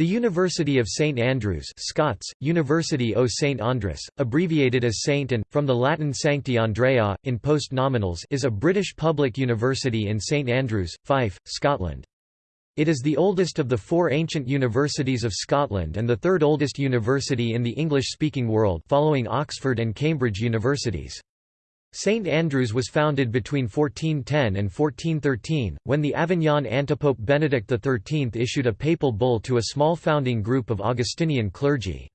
The University of St Andrews Scots, University o St Andres, abbreviated as Saint and, from the Latin Sancti Andreae, in post-nominals is a British public university in St Andrews, Fife, Scotland. It is the oldest of the four ancient universities of Scotland and the third oldest university in the English-speaking world following Oxford and Cambridge universities. St Andrews was founded between 1410 and 1413, when the Avignon antipope Benedict XIII issued a papal bull to a small founding group of Augustinian clergy.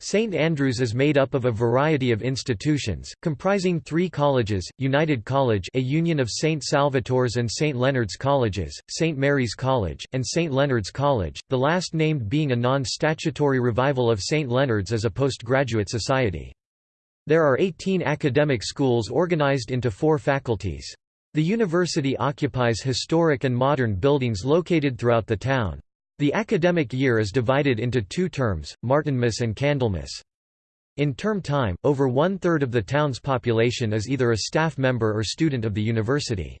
St Andrews is made up of a variety of institutions, comprising three colleges, United College a union of St Salvator's and St Leonard's Colleges, St Mary's College, and St Leonard's College, the last named being a non-statutory revival of St Leonard's as a postgraduate society. There are 18 academic schools organized into four faculties. The university occupies historic and modern buildings located throughout the town. The academic year is divided into two terms, Martinmas and Candlemas. In term time, over one-third of the town's population is either a staff member or student of the university.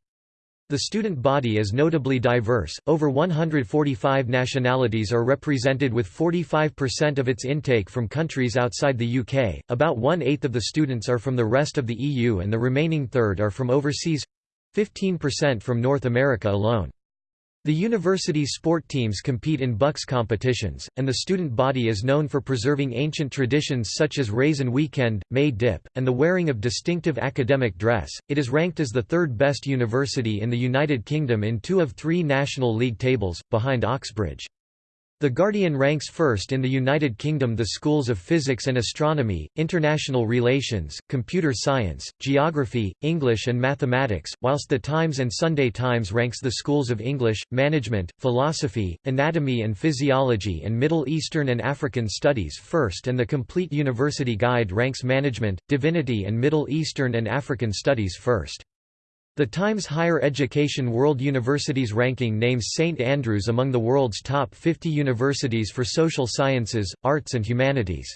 The student body is notably diverse, over 145 nationalities are represented with 45% of its intake from countries outside the UK, about one-eighth of the students are from the rest of the EU and the remaining third are from overseas—15% from North America alone. The university's sport teams compete in BUCS competitions, and the student body is known for preserving ancient traditions such as Raisin Weekend, May Dip, and the wearing of distinctive academic dress. It is ranked as the third best university in the United Kingdom in two of three National League tables, behind Oxbridge. The Guardian ranks first in the United Kingdom the schools of physics and astronomy, international relations, computer science, geography, English and mathematics, whilst the Times and Sunday Times ranks the schools of English, management, philosophy, anatomy and physiology and Middle Eastern and African studies first and the Complete University Guide ranks management, divinity and Middle Eastern and African studies first. The Times Higher Education World Universities ranking names St Andrews among the world's top 50 universities for social sciences, arts and humanities.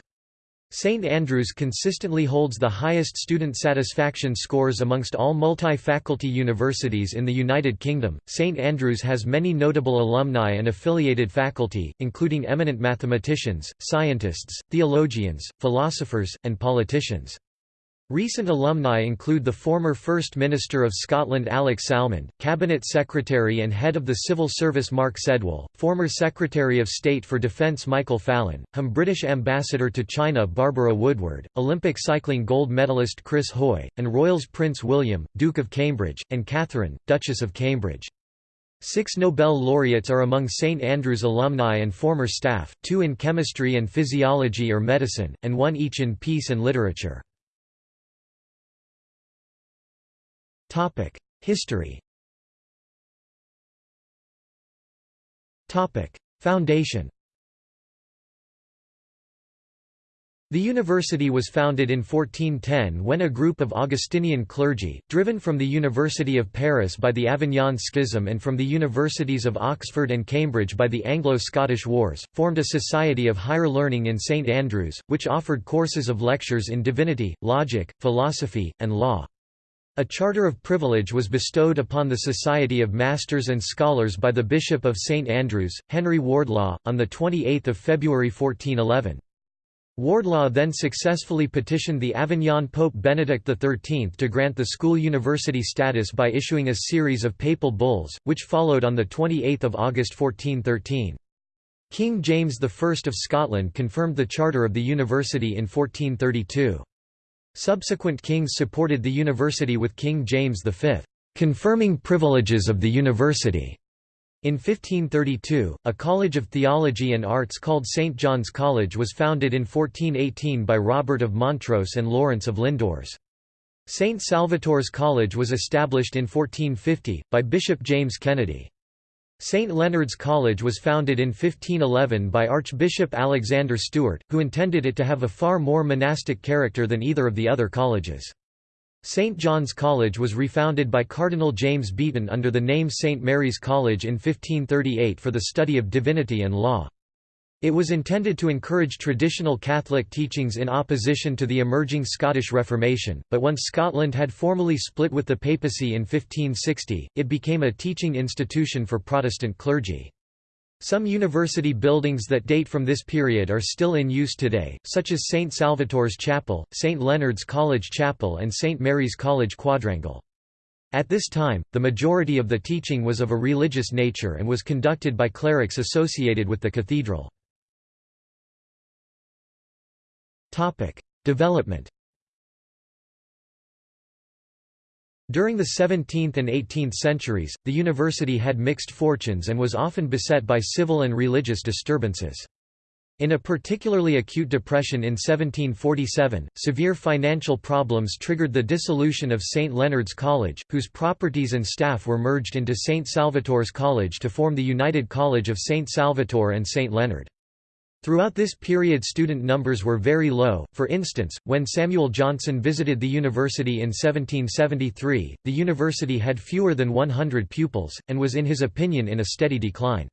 St Andrews consistently holds the highest student satisfaction scores amongst all multi-faculty universities in the United Kingdom. St Andrews has many notable alumni and affiliated faculty, including eminent mathematicians, scientists, theologians, philosophers, and politicians. Recent alumni include the former First Minister of Scotland Alex Salmond, Cabinet Secretary and Head of the Civil Service Mark Sedwill, former Secretary of State for Defence Michael Fallon, HM British Ambassador to China Barbara Woodward, Olympic cycling gold medalist Chris Hoy, and Royals Prince William, Duke of Cambridge, and Catherine, Duchess of Cambridge. Six Nobel laureates are among St Andrews alumni and former staff, two in chemistry and physiology or medicine, and one each in peace and literature. History. Foundation. The university was founded in 1410 when a group of Augustinian clergy, driven from the University of Paris by the Avignon Schism and from the universities of Oxford and Cambridge by the Anglo-Scottish Wars, formed a society of higher learning in St Andrews, which offered courses of lectures in divinity, logic, philosophy, and law. A charter of privilege was bestowed upon the Society of Masters and Scholars by the Bishop of St Andrews, Henry Wardlaw, on 28 February 1411. Wardlaw then successfully petitioned the Avignon Pope Benedict XIII to grant the school university status by issuing a series of papal bulls, which followed on 28 August 1413. King James I of Scotland confirmed the charter of the university in 1432. Subsequent kings supported the university with King James V, confirming privileges of the university. In 1532, a college of theology and arts called St. John's College was founded in 1418 by Robert of Montrose and Lawrence of Lindores. St. Salvator's College was established in 1450, by Bishop James Kennedy. St. Leonard's College was founded in 1511 by Archbishop Alexander Stewart, who intended it to have a far more monastic character than either of the other colleges. St. John's College was refounded by Cardinal James Beaton under the name St. Mary's College in 1538 for the study of divinity and law. It was intended to encourage traditional Catholic teachings in opposition to the emerging Scottish Reformation, but once Scotland had formally split with the papacy in 1560, it became a teaching institution for Protestant clergy. Some university buildings that date from this period are still in use today, such as St. Salvator's Chapel, St. Leonard's College Chapel and St. Mary's College Quadrangle. At this time, the majority of the teaching was of a religious nature and was conducted by clerics associated with the cathedral. Development During the 17th and 18th centuries, the university had mixed fortunes and was often beset by civil and religious disturbances. In a particularly acute depression in 1747, severe financial problems triggered the dissolution of St. Leonard's College, whose properties and staff were merged into St. Salvator's College to form the United College of St. Salvator and St. Leonard. Throughout this period student numbers were very low, for instance, when Samuel Johnson visited the university in 1773, the university had fewer than 100 pupils, and was in his opinion in a steady decline.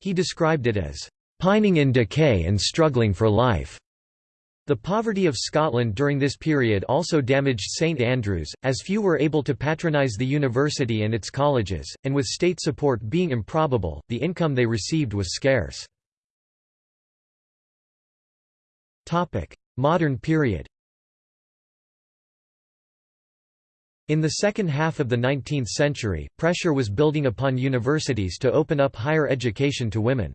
He described it as, "...pining in decay and struggling for life." The poverty of Scotland during this period also damaged St Andrews, as few were able to patronise the university and its colleges, and with state support being improbable, the income they received was scarce. Modern period In the second half of the 19th century, pressure was building upon universities to open up higher education to women.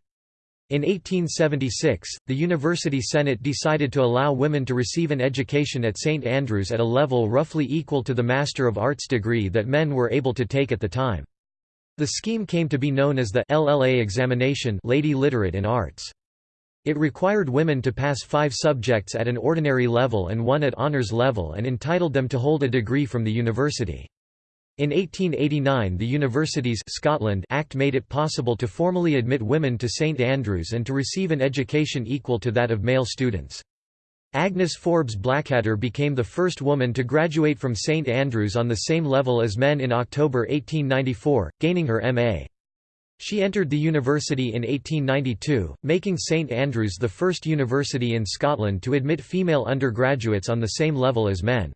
In 1876, the University Senate decided to allow women to receive an education at St Andrews at a level roughly equal to the Master of Arts degree that men were able to take at the time. The scheme came to be known as the LLA examination Lady Literate in Arts. It required women to pass five subjects at an ordinary level and one at honours level and entitled them to hold a degree from the university. In 1889 the Universities Scotland Act made it possible to formally admit women to St Andrews and to receive an education equal to that of male students. Agnes Forbes Blackadder became the first woman to graduate from St Andrews on the same level as men in October 1894, gaining her M.A. She entered the university in 1892, making St Andrews the first university in Scotland to admit female undergraduates on the same level as men.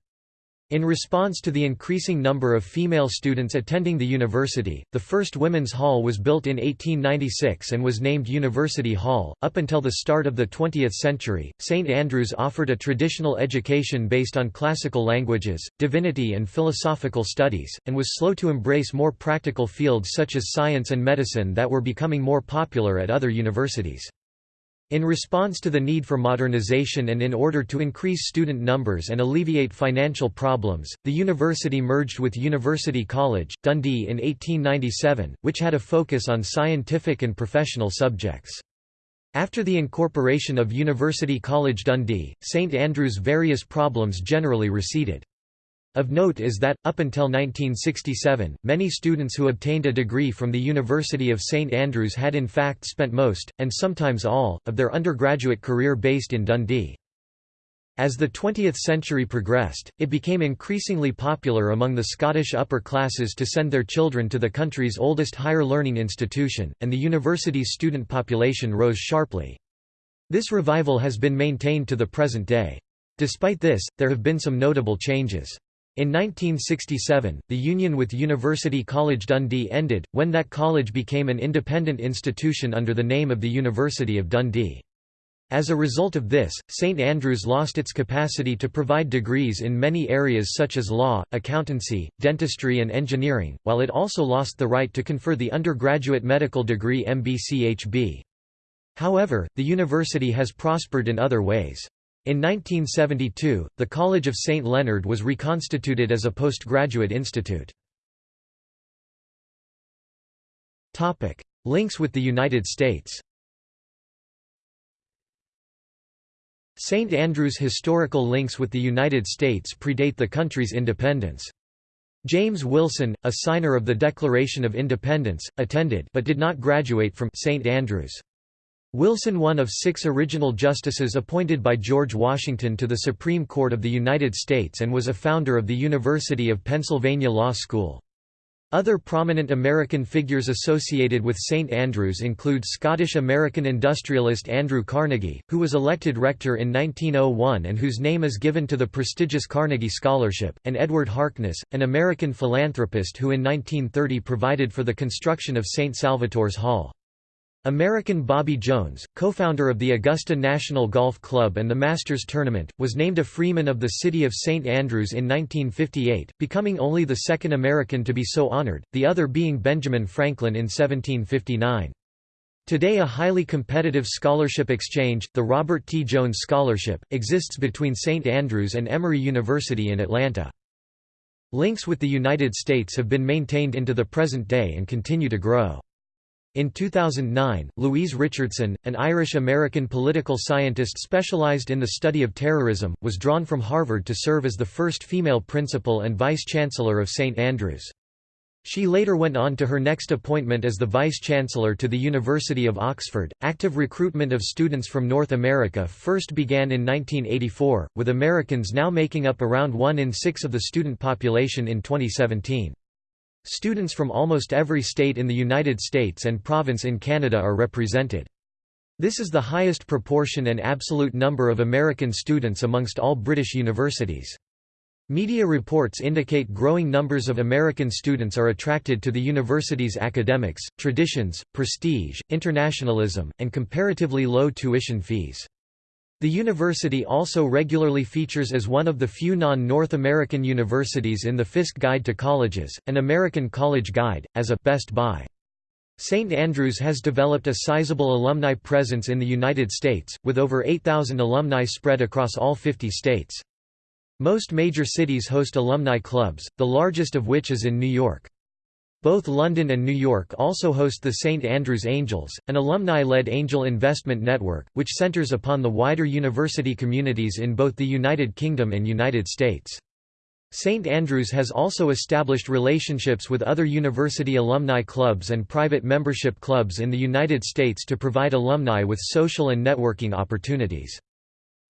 In response to the increasing number of female students attending the university, the first women's hall was built in 1896 and was named University Hall. Up until the start of the 20th century, St Andrews offered a traditional education based on classical languages, divinity, and philosophical studies, and was slow to embrace more practical fields such as science and medicine that were becoming more popular at other universities. In response to the need for modernization and in order to increase student numbers and alleviate financial problems, the university merged with University College, Dundee in 1897, which had a focus on scientific and professional subjects. After the incorporation of University College Dundee, St Andrews' various problems generally receded. Of note is that, up until 1967, many students who obtained a degree from the University of St Andrews had in fact spent most, and sometimes all, of their undergraduate career based in Dundee. As the 20th century progressed, it became increasingly popular among the Scottish upper classes to send their children to the country's oldest higher learning institution, and the university's student population rose sharply. This revival has been maintained to the present day. Despite this, there have been some notable changes. In 1967, the union with University College Dundee ended, when that college became an independent institution under the name of the University of Dundee. As a result of this, St Andrews lost its capacity to provide degrees in many areas such as law, accountancy, dentistry and engineering, while it also lost the right to confer the undergraduate medical degree MBCHB. However, the university has prospered in other ways. In 1972, the College of St. Leonard was reconstituted as a postgraduate institute. Links with the United States St. Andrews' historical links with the United States predate the country's independence. James Wilson, a signer of the Declaration of Independence, attended but did not graduate from St. Andrews. Wilson one of six original justices appointed by George Washington to the Supreme Court of the United States and was a founder of the University of Pennsylvania Law School. Other prominent American figures associated with St Andrews include Scottish-American industrialist Andrew Carnegie, who was elected rector in 1901 and whose name is given to the prestigious Carnegie Scholarship, and Edward Harkness, an American philanthropist who in 1930 provided for the construction of St Salvator's Hall. American Bobby Jones, co-founder of the Augusta National Golf Club and the Masters Tournament, was named a Freeman of the City of St. Andrews in 1958, becoming only the second American to be so honored, the other being Benjamin Franklin in 1759. Today a highly competitive scholarship exchange, the Robert T. Jones Scholarship, exists between St. Andrews and Emory University in Atlanta. Links with the United States have been maintained into the present day and continue to grow. In 2009, Louise Richardson, an Irish-American political scientist specialized in the study of terrorism, was drawn from Harvard to serve as the first female principal and vice-chancellor of St. Andrews. She later went on to her next appointment as the vice-chancellor to the University of Oxford. Active recruitment of students from North America first began in 1984, with Americans now making up around 1 in 6 of the student population in 2017. Students from almost every state in the United States and province in Canada are represented. This is the highest proportion and absolute number of American students amongst all British universities. Media reports indicate growing numbers of American students are attracted to the university's academics, traditions, prestige, internationalism, and comparatively low tuition fees. The university also regularly features as one of the few non-North American universities in the Fiske Guide to Colleges, an American College Guide, as a «Best Buy». St. Andrews has developed a sizable alumni presence in the United States, with over 8,000 alumni spread across all 50 states. Most major cities host alumni clubs, the largest of which is in New York. Both London and New York also host the St Andrews Angels, an alumni-led angel investment network, which centers upon the wider university communities in both the United Kingdom and United States. St Andrews has also established relationships with other university alumni clubs and private membership clubs in the United States to provide alumni with social and networking opportunities.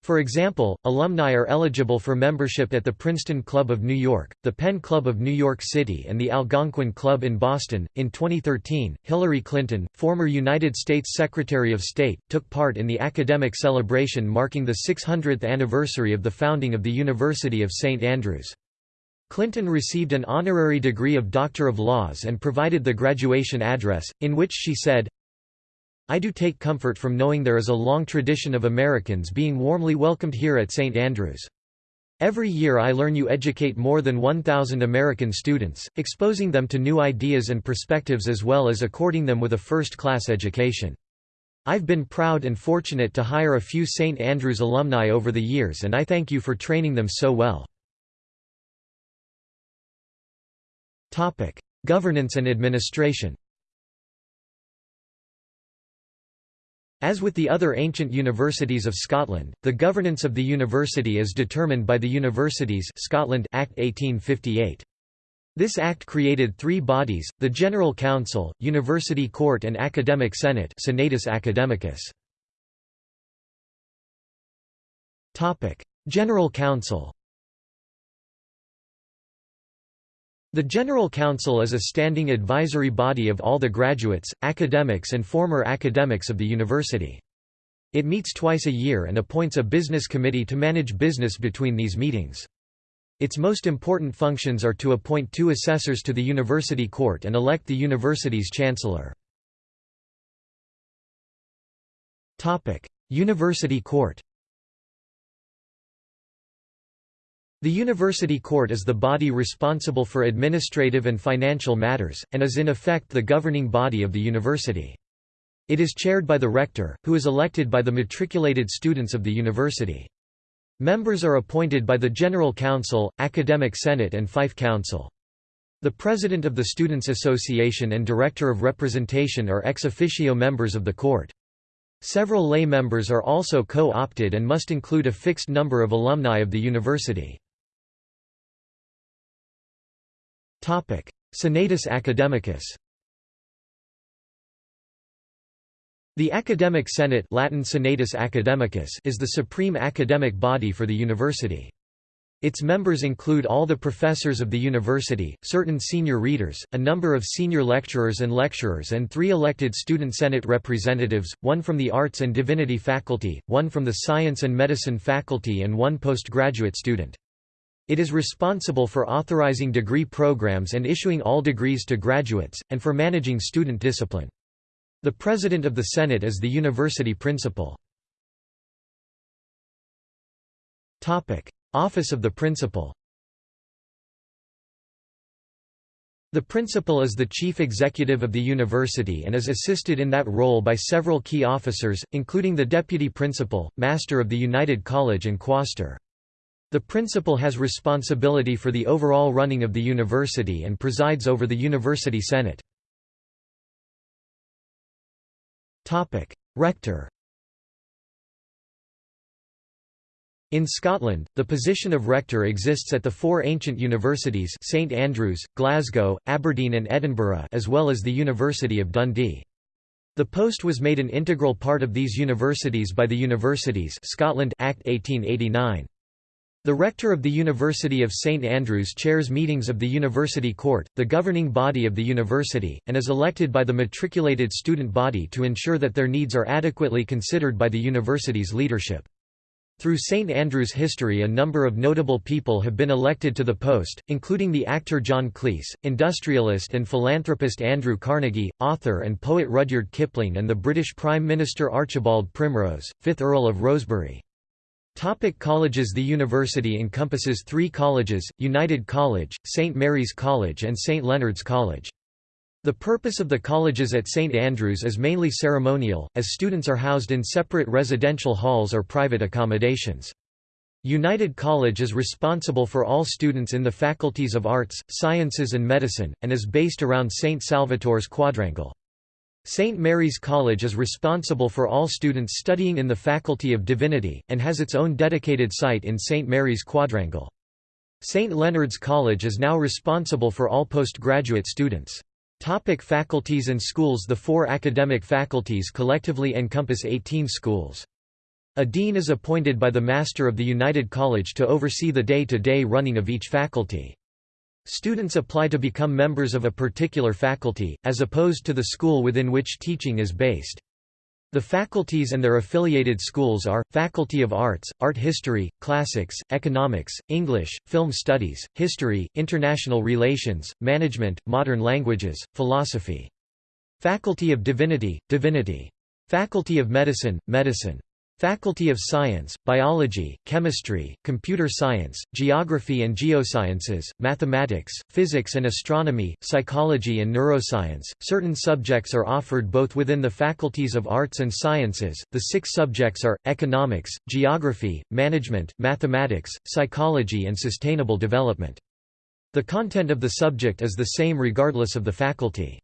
For example, alumni are eligible for membership at the Princeton Club of New York, the Penn Club of New York City, and the Algonquin Club in Boston. In 2013, Hillary Clinton, former United States Secretary of State, took part in the academic celebration marking the 600th anniversary of the founding of the University of St. Andrews. Clinton received an honorary degree of Doctor of Laws and provided the graduation address, in which she said, I do take comfort from knowing there is a long tradition of Americans being warmly welcomed here at St. Andrews. Every year I learn you educate more than 1,000 American students, exposing them to new ideas and perspectives as well as according them with a first-class education. I've been proud and fortunate to hire a few St. Andrews alumni over the years and I thank you for training them so well. Governance and administration As with the other ancient universities of Scotland, the governance of the university is determined by the Universities Scotland Act 1858. This act created three bodies, the General Council, University Court and Academic Senate Senatus Academicus. General Council The General Council is a standing advisory body of all the graduates, academics and former academics of the university. It meets twice a year and appoints a business committee to manage business between these meetings. Its most important functions are to appoint two assessors to the university court and elect the university's chancellor. University court The University Court is the body responsible for administrative and financial matters, and is in effect the governing body of the university. It is chaired by the rector, who is elected by the matriculated students of the university. Members are appointed by the General Council, Academic Senate and Fife Council. The President of the Students' Association and Director of Representation are ex officio members of the court. Several lay members are also co-opted and must include a fixed number of alumni of the university. Senatus Academicus The Academic Senate Latin Senatus Academicus is the supreme academic body for the university. Its members include all the professors of the university, certain senior readers, a number of senior lecturers and lecturers and three elected student senate representatives, one from the Arts and Divinity faculty, one from the Science and Medicine faculty and one postgraduate student. It is responsible for authorizing degree programs and issuing all degrees to graduates, and for managing student discipline. The President of the Senate is the university principal. Office of the Principal The principal is the chief executive of the university and is assisted in that role by several key officers, including the deputy principal, master of the United College and quaestor. The principal has responsibility for the overall running of the university and presides over the university senate. Rector In Scotland, the position of rector exists at the four ancient universities St Andrews, Glasgow, Aberdeen and Edinburgh as well as the University of Dundee. The post was made an integral part of these universities by the Universities Scotland Act 1889. The rector of the University of St Andrews chairs meetings of the University Court, the governing body of the university, and is elected by the matriculated student body to ensure that their needs are adequately considered by the university's leadership. Through St Andrew's history a number of notable people have been elected to the post, including the actor John Cleese, industrialist and philanthropist Andrew Carnegie, author and poet Rudyard Kipling and the British Prime Minister Archibald Primrose, 5th Earl of Rosebery. Topic colleges The university encompasses three colleges, United College, St Mary's College and St Leonard's College. The purpose of the colleges at St Andrews is mainly ceremonial, as students are housed in separate residential halls or private accommodations. United College is responsible for all students in the faculties of Arts, Sciences and Medicine, and is based around St Salvator's quadrangle. St Mary's College is responsible for all students studying in the Faculty of Divinity, and has its own dedicated site in St Mary's Quadrangle. St Leonard's College is now responsible for all postgraduate students. Topic faculties and schools The four academic faculties collectively encompass 18 schools. A dean is appointed by the Master of the United College to oversee the day-to-day -day running of each faculty. Students apply to become members of a particular faculty, as opposed to the school within which teaching is based. The faculties and their affiliated schools are, Faculty of Arts, Art History, Classics, Economics, English, Film Studies, History, International Relations, Management, Modern Languages, Philosophy. Faculty of Divinity, Divinity. Faculty of Medicine, Medicine. Faculty of Science, Biology, Chemistry, Computer Science, Geography and Geosciences, Mathematics, Physics and Astronomy, Psychology and Neuroscience. Certain subjects are offered both within the faculties of Arts and Sciences. The six subjects are Economics, Geography, Management, Mathematics, Psychology and Sustainable Development. The content of the subject is the same regardless of the faculty.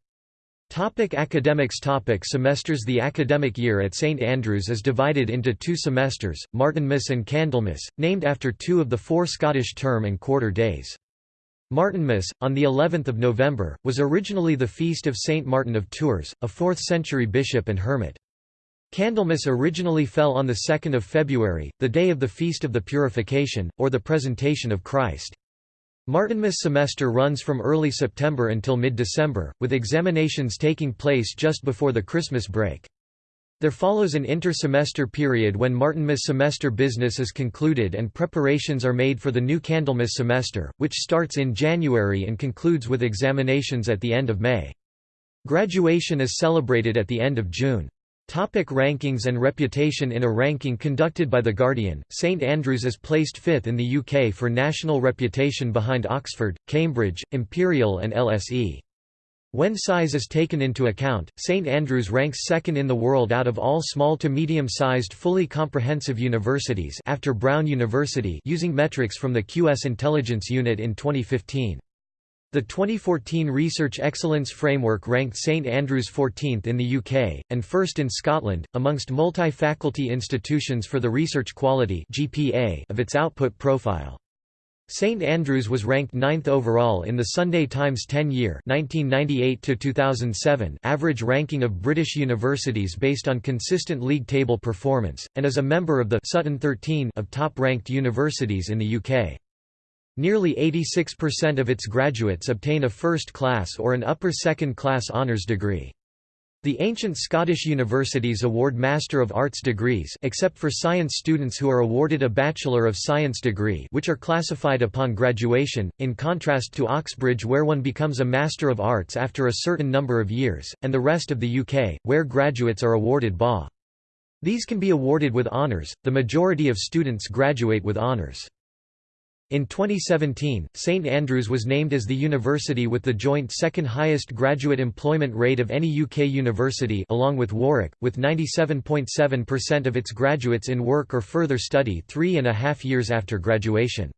Topic academics Topic Semesters The academic year at St Andrews is divided into two semesters, Martinmas and Candlemas, named after two of the four Scottish term and quarter days. Martinmas, on the 11th of November, was originally the feast of Saint Martin of Tours, a 4th-century bishop and hermit. Candlemas originally fell on the 2nd of February, the day of the Feast of the Purification, or the Presentation of Christ. Martinmas semester runs from early September until mid-December, with examinations taking place just before the Christmas break. There follows an inter-semester period when Martinmas semester business is concluded and preparations are made for the new Candlemas semester, which starts in January and concludes with examinations at the end of May. Graduation is celebrated at the end of June. Topic rankings and reputation In a ranking conducted by The Guardian, St Andrews is placed fifth in the UK for national reputation behind Oxford, Cambridge, Imperial and LSE. When size is taken into account, St Andrews ranks second in the world out of all small to medium-sized fully comprehensive universities after Brown University using metrics from the QS Intelligence Unit in 2015. The 2014 Research Excellence Framework ranked St Andrews 14th in the UK, and first in Scotland, amongst multi-faculty institutions for the research quality of its output profile. St Andrews was ranked ninth overall in the Sunday Times 10-year average ranking of British universities based on consistent league table performance, and is a member of the Sutton 13 of top-ranked universities in the UK. Nearly 86% of its graduates obtain a first-class or an upper second-class honours degree. The ancient Scottish universities award Master of Arts degrees except for science students who are awarded a Bachelor of Science degree which are classified upon graduation, in contrast to Oxbridge where one becomes a Master of Arts after a certain number of years, and the rest of the UK, where graduates are awarded BA. These can be awarded with honours, the majority of students graduate with honours. In 2017, St Andrews was named as the university with the joint second highest graduate employment rate of any UK university along with Warwick, with 97.7% of its graduates in work or further study three and a half years after graduation.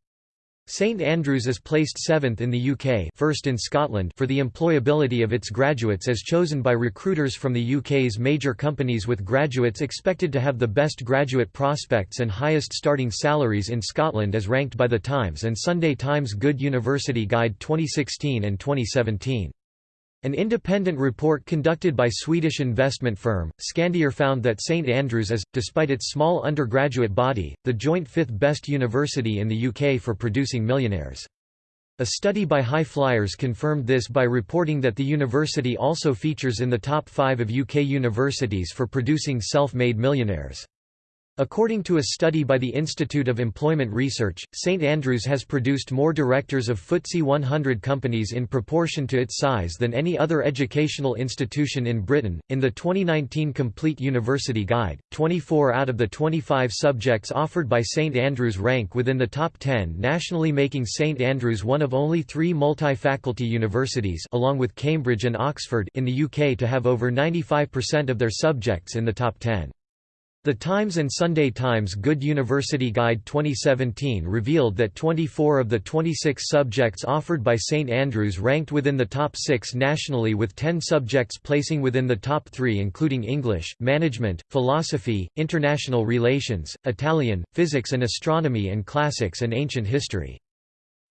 St Andrews is placed seventh in the UK first in Scotland for the employability of its graduates as chosen by recruiters from the UK's major companies with graduates expected to have the best graduate prospects and highest starting salaries in Scotland as ranked by The Times and Sunday Times Good University Guide 2016 and 2017. An independent report conducted by Swedish investment firm, Skandia found that St Andrews is, despite its small undergraduate body, the joint fifth best university in the UK for producing millionaires. A study by High Flyers confirmed this by reporting that the university also features in the top five of UK universities for producing self-made millionaires. According to a study by the Institute of Employment Research, St Andrews has produced more directors of FTSE 100 companies in proportion to its size than any other educational institution in Britain. In the 2019 Complete University Guide, 24 out of the 25 subjects offered by St Andrews rank within the top 10 nationally, making St Andrews one of only three multi-faculty universities, along with Cambridge and Oxford, in the UK to have over 95% of their subjects in the top 10. The Times and Sunday Times Good University Guide 2017 revealed that 24 of the 26 subjects offered by St Andrews ranked within the top 6 nationally with 10 subjects placing within the top 3 including English, Management, Philosophy, International Relations, Italian, Physics and Astronomy and Classics and Ancient History.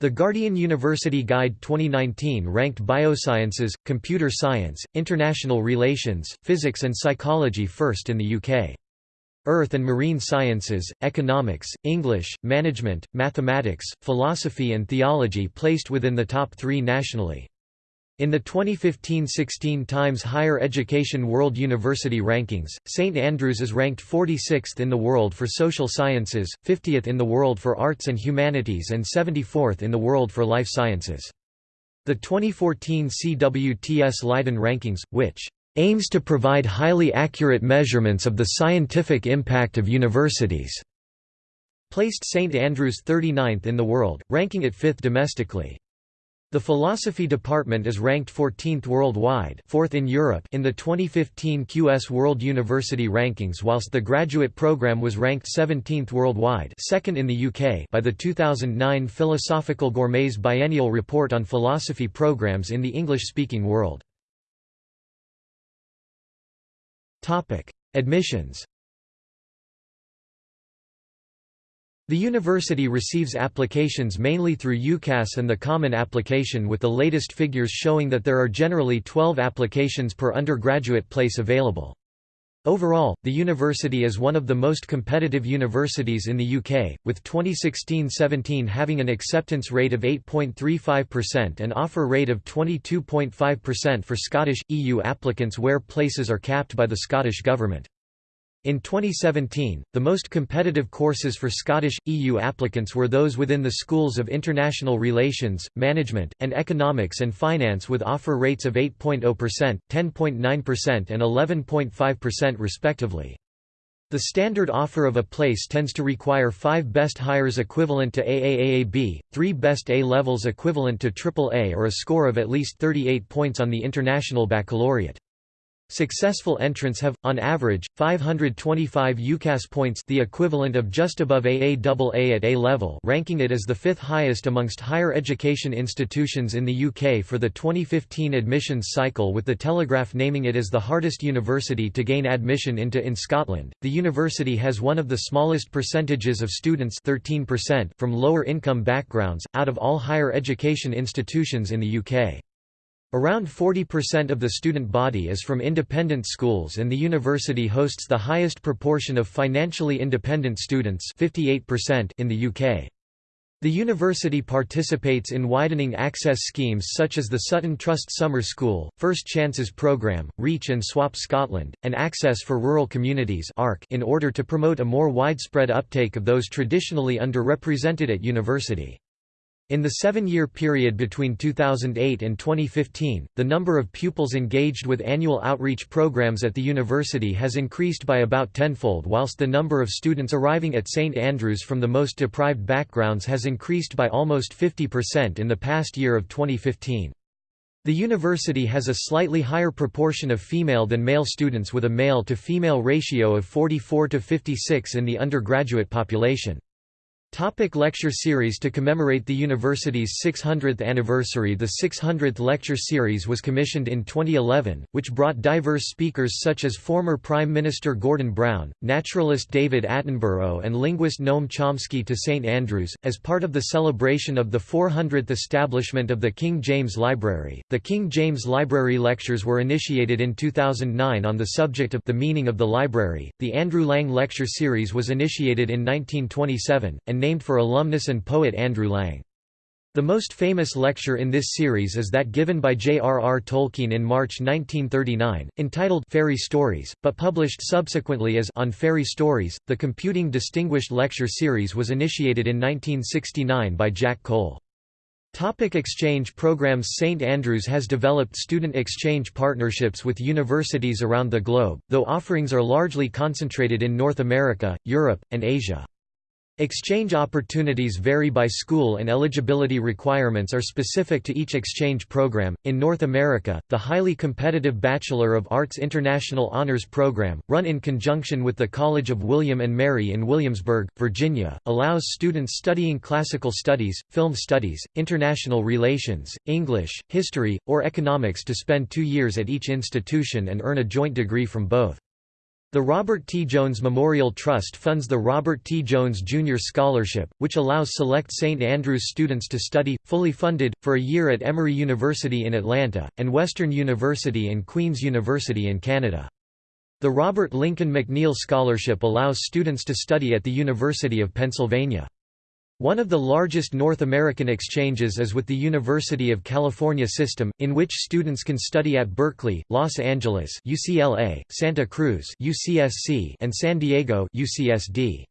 The Guardian University Guide 2019 ranked biosciences, computer science, international relations, physics and psychology first in the UK. Earth and Marine Sciences, Economics, English, Management, Mathematics, Philosophy and Theology placed within the top three nationally. In the 2015–16 Times Higher Education World University Rankings, St Andrews is ranked 46th in the world for social sciences, 50th in the world for arts and humanities and 74th in the world for life sciences. The 2014 CWTS Leiden Rankings, which aims to provide highly accurate measurements of the scientific impact of universities. Placed St Andrews 39th in the world, ranking it 5th domestically. The philosophy department is ranked 14th worldwide, 4th in Europe in the 2015 QS World University Rankings whilst the graduate program was ranked 17th worldwide, 2nd in the UK by the 2009 Philosophical Gourmets Biennial Report on Philosophy Programs in the English-speaking world. Admissions. The university receives applications mainly through UCAS and the Common Application with the latest figures showing that there are generally 12 applications per undergraduate place available. Overall, the university is one of the most competitive universities in the UK, with 2016-17 having an acceptance rate of 8.35% and offer rate of 22.5% for Scottish, EU applicants where places are capped by the Scottish Government. In 2017, the most competitive courses for Scottish, EU applicants were those within the schools of International Relations, Management, and Economics and Finance with offer rates of 8.0%, 10.9% and 11.5% respectively. The standard offer of a place tends to require 5 best Highers equivalent to AAAAB, 3 best A levels equivalent to AAA or a score of at least 38 points on the International Baccalaureate. Successful entrants have, on average, 525 UCAS points the equivalent of just above AAAA at A level ranking it as the fifth highest amongst higher education institutions in the UK for the 2015 admissions cycle with The Telegraph naming it as the hardest university to gain admission into in Scotland. The university has one of the smallest percentages of students 13% from lower income backgrounds, out of all higher education institutions in the UK. Around 40% of the student body is from independent schools and the university hosts the highest proportion of financially independent students 58% in the UK. The university participates in widening access schemes such as the Sutton Trust Summer School, First Chances Programme, Reach and Swap Scotland, and Access for Rural Communities in order to promote a more widespread uptake of those traditionally underrepresented at university. In the seven-year period between 2008 and 2015, the number of pupils engaged with annual outreach programs at the university has increased by about tenfold whilst the number of students arriving at St Andrews from the most deprived backgrounds has increased by almost 50% in the past year of 2015. The university has a slightly higher proportion of female than male students with a male-to-female ratio of 44 to 56 in the undergraduate population. Topic lecture series To commemorate the university's 600th anniversary The 600th lecture series was commissioned in 2011, which brought diverse speakers such as former Prime Minister Gordon Brown, naturalist David Attenborough and linguist Noam Chomsky to St Andrews, as part of the celebration of the 400th establishment of the King James Library. The King James Library Lectures were initiated in 2009 on the subject of the meaning of the library. The Andrew Lang Lecture Series was initiated in 1927, and named for alumnus and poet Andrew Lang. The most famous lecture in this series is that given by J.R.R. Tolkien in March 1939, entitled Fairy Stories, but published subsequently as On Fairy Stories. The Computing Distinguished Lecture Series was initiated in 1969 by Jack Cole. Topic exchange programs St Andrews has developed student exchange partnerships with universities around the globe, though offerings are largely concentrated in North America, Europe, and Asia. Exchange opportunities vary by school and eligibility requirements are specific to each exchange program. In North America, the highly competitive Bachelor of Arts International Honors Program, run in conjunction with the College of William and Mary in Williamsburg, Virginia, allows students studying classical studies, film studies, international relations, English, history, or economics to spend two years at each institution and earn a joint degree from both. The Robert T. Jones Memorial Trust funds the Robert T. Jones Jr. Scholarship, which allows select St. Andrews students to study, fully funded, for a year at Emory University in Atlanta, and Western University and Queen's University in Canada. The Robert Lincoln McNeil Scholarship allows students to study at the University of Pennsylvania. One of the largest North American exchanges is with the University of California system, in which students can study at Berkeley, Los Angeles UCLA, Santa Cruz UCSC, and San Diego UCSD.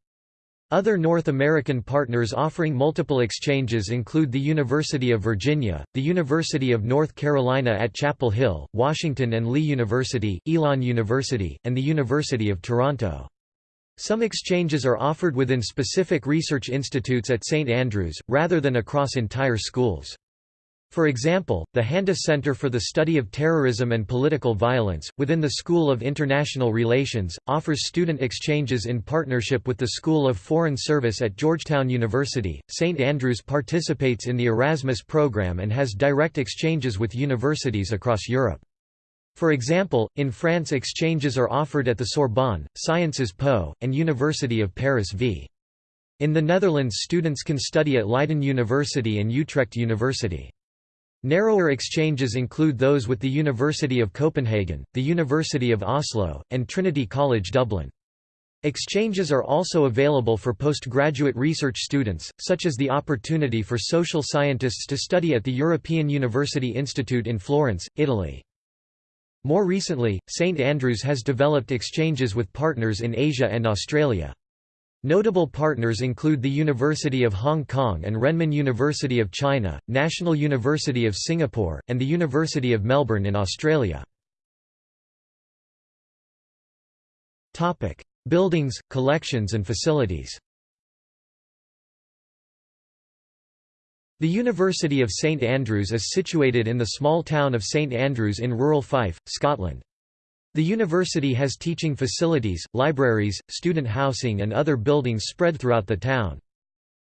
Other North American partners offering multiple exchanges include the University of Virginia, the University of North Carolina at Chapel Hill, Washington and Lee University, Elon University, and the University of Toronto. Some exchanges are offered within specific research institutes at St Andrews, rather than across entire schools. For example, the Handa Center for the Study of Terrorism and Political Violence, within the School of International Relations, offers student exchanges in partnership with the School of Foreign Service at Georgetown University. St Andrews participates in the Erasmus program and has direct exchanges with universities across Europe. For example, in France exchanges are offered at the Sorbonne, Sciences Po, and University of Paris v. In the Netherlands students can study at Leiden University and Utrecht University. Narrower exchanges include those with the University of Copenhagen, the University of Oslo, and Trinity College Dublin. Exchanges are also available for postgraduate research students, such as the opportunity for social scientists to study at the European University Institute in Florence, Italy. More recently, St Andrews has developed exchanges with partners in Asia and Australia. Notable partners include the University of Hong Kong and Renmin University of China, National University of Singapore, and the University of Melbourne in Australia. Buildings, collections and facilities The University of St Andrews is situated in the small town of St Andrews in rural Fife, Scotland. The university has teaching facilities, libraries, student housing and other buildings spread throughout the town.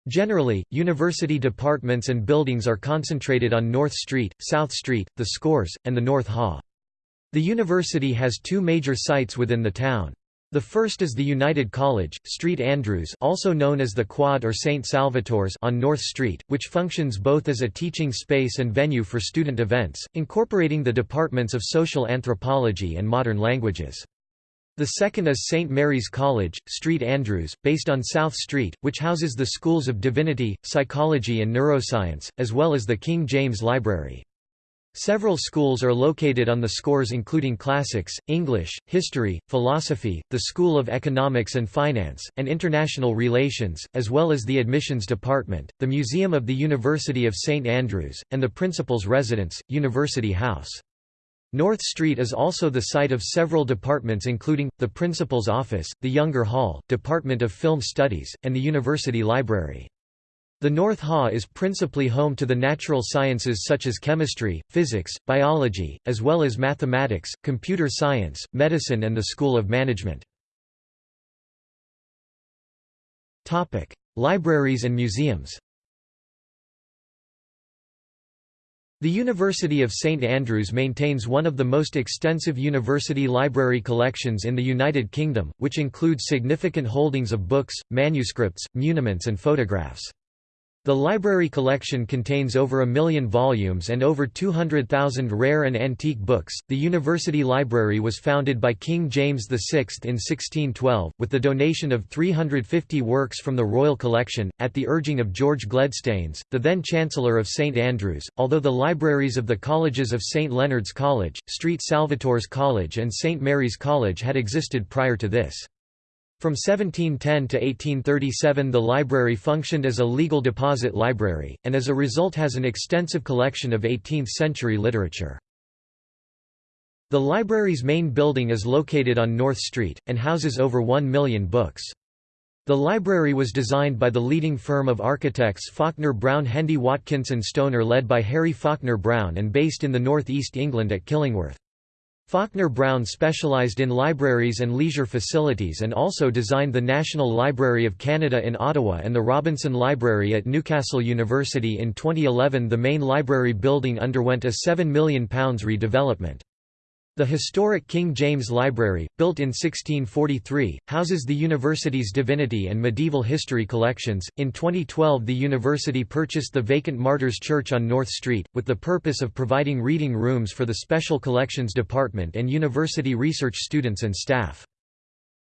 Generally, university departments and buildings are concentrated on North Street, South Street, the Scores, and the North Haugh. The university has two major sites within the town. The first is the United College, Street Andrews also known as the Quad or St Salvator's on North Street, which functions both as a teaching space and venue for student events, incorporating the departments of social anthropology and modern languages. The second is St. Mary's College, Street Andrews, based on South Street, which houses the schools of Divinity, Psychology and Neuroscience, as well as the King James Library. Several schools are located on the scores including Classics, English, History, Philosophy, the School of Economics and Finance, and International Relations, as well as the Admissions Department, the Museum of the University of St Andrews, and the Principal's Residence, University House. North Street is also the site of several departments including, the Principal's Office, the Younger Hall, Department of Film Studies, and the University Library. The North Haugh is principally home to the natural sciences such as chemistry, physics, biology, as well as mathematics, computer science, medicine and the School of Management. Libraries and museums The University of St Andrews maintains one of the most extensive university library collections in the United Kingdom, which includes significant holdings of books, manuscripts, muniments and photographs. The library collection contains over a million volumes and over 200,000 rare and antique books. The University Library was founded by King James VI in 1612, with the donation of 350 works from the Royal Collection, at the urging of George Gledstanes, the then Chancellor of St Andrews. Although the libraries of the colleges of St Leonard's College, St Salvator's College, and St Mary's College had existed prior to this. From 1710 to 1837 the library functioned as a legal deposit library, and as a result has an extensive collection of 18th-century literature. The library's main building is located on North Street, and houses over 1 million books. The library was designed by the leading firm of architects Faulkner Brown Hendy Watkinson Stoner led by Harry Faulkner Brown and based in the North East England at Killingworth. Faulkner Brown specialized in libraries and leisure facilities and also designed the National Library of Canada in Ottawa and the Robinson Library at Newcastle University in 2011 the main library building underwent a £7 million redevelopment. The historic King James Library, built in 1643, houses the university's divinity and medieval history collections. In 2012, the university purchased the vacant Martyrs Church on North Street, with the purpose of providing reading rooms for the Special Collections Department and university research students and staff.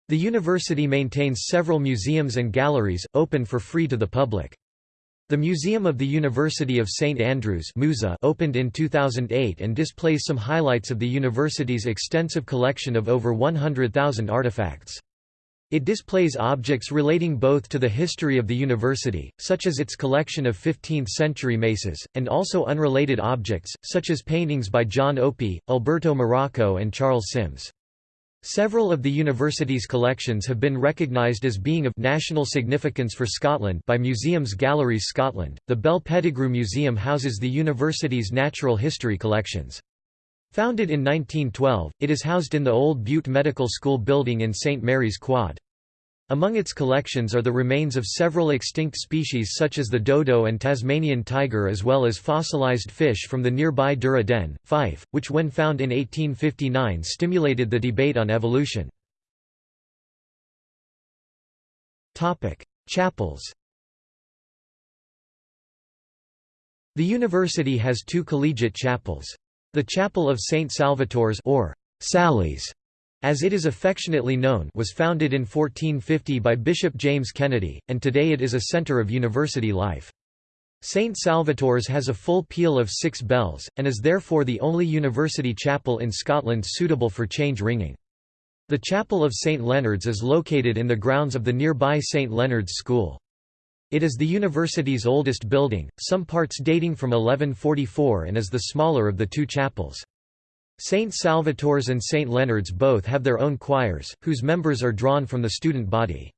The university maintains several museums and galleries, open for free to the public. The Museum of the University of St Andrews opened in 2008 and displays some highlights of the university's extensive collection of over 100,000 artifacts. It displays objects relating both to the history of the university, such as its collection of 15th-century maces, and also unrelated objects, such as paintings by John Opie, Alberto Morrocco and Charles Sims. Several of the university's collections have been recognised as being of national significance for Scotland by Museums Galleries Scotland. The Bell Pettigrew Museum houses the university's natural history collections. Founded in 1912, it is housed in the old Bute Medical School building in St Mary's Quad. Among its collections are the remains of several extinct species such as the dodo and Tasmanian tiger as well as fossilized fish from the nearby Dura Den, Fife, which when found in 1859 stimulated the debate on evolution. Chapels The university has two collegiate chapels. The Chapel of St. Salvator's or Sally's as it is affectionately known was founded in 1450 by Bishop James Kennedy, and today it is a centre of university life. St. Salvator's has a full peal of six bells, and is therefore the only university chapel in Scotland suitable for change ringing. The Chapel of St. Leonard's is located in the grounds of the nearby St. Leonard's School. It is the university's oldest building, some parts dating from 1144 and is the smaller of the two chapels. St. Salvator's and St. Leonard's both have their own choirs, whose members are drawn from the student body.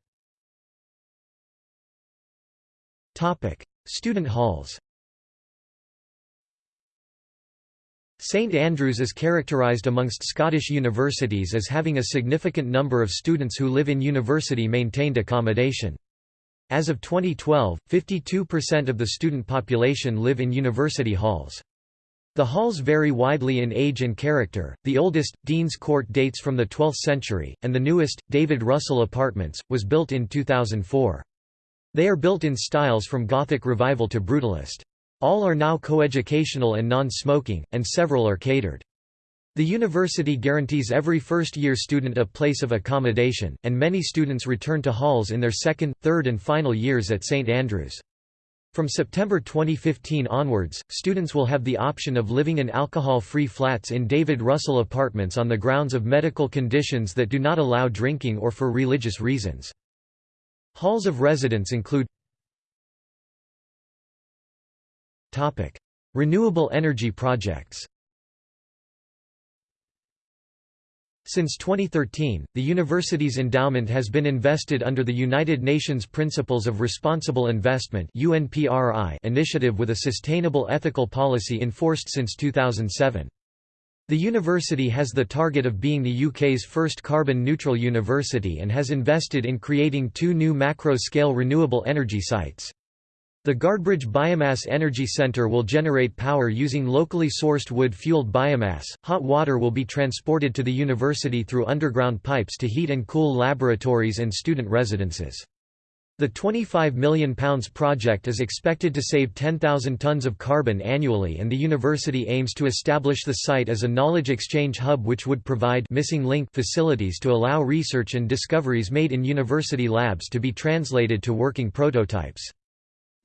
Student halls St Andrews is characterised amongst Scottish universities as having a significant number of students who live in university-maintained accommodation. As of 2012, 52% of the student population live in university halls. The halls vary widely in age and character, the oldest, Dean's Court dates from the 12th century, and the newest, David Russell Apartments, was built in 2004. They are built in styles from Gothic Revival to Brutalist. All are now coeducational and non-smoking, and several are catered. The university guarantees every first-year student a place of accommodation, and many students return to halls in their second, third and final years at St Andrews. From September 2015 onwards, students will have the option of living in alcohol-free flats in David Russell apartments on the grounds of medical conditions that do not allow drinking or for religious reasons. Halls of residence include Renewable energy projects Since 2013, the university's endowment has been invested under the United Nations Principles of Responsible Investment initiative with a sustainable ethical policy enforced since 2007. The university has the target of being the UK's first carbon-neutral university and has invested in creating two new macro-scale renewable energy sites. The Guardbridge Biomass Energy Centre will generate power using locally sourced wood-fueled biomass. Hot water will be transported to the university through underground pipes to heat and cool laboratories and student residences. The £25 million project is expected to save 10,000 tonnes of carbon annually and the university aims to establish the site as a knowledge exchange hub which would provide missing link facilities to allow research and discoveries made in university labs to be translated to working prototypes.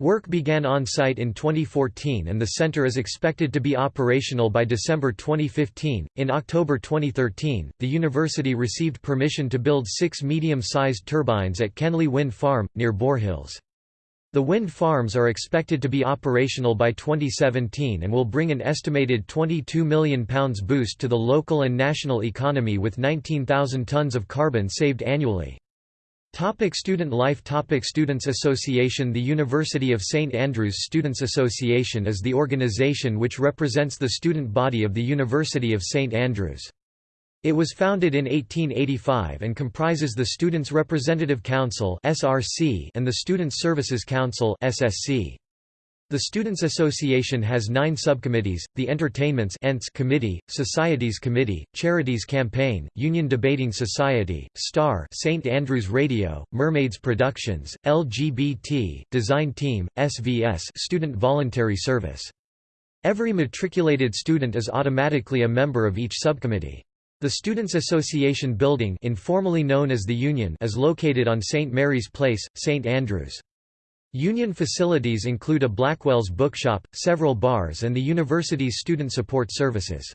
Work began on-site in 2014 and the center is expected to be operational by December 2015. In October 2013, the university received permission to build six medium-sized turbines at Kenly Wind Farm, near Boar Hills. The wind farms are expected to be operational by 2017 and will bring an estimated £22 million boost to the local and national economy with 19,000 tonnes of carbon saved annually. Topic student life Topic Students Association The University of St Andrews Students Association is the organization which represents the student body of the University of St Andrews. It was founded in 1885 and comprises the Students' Representative Council and the Student Services Council SSC. The Students' Association has nine subcommittees, the Entertainments Committee, Societies Committee, Charities Campaign, Union Debating Society, STAR St. Andrews Radio, Mermaids Productions, LGBT, Design Team, SVS Student Voluntary Service. Every matriculated student is automatically a member of each subcommittee. The Students' Association building informally known as the Union is located on St. Mary's Place, St. Andrews. Union facilities include a Blackwell's bookshop, several bars and the university's student support services.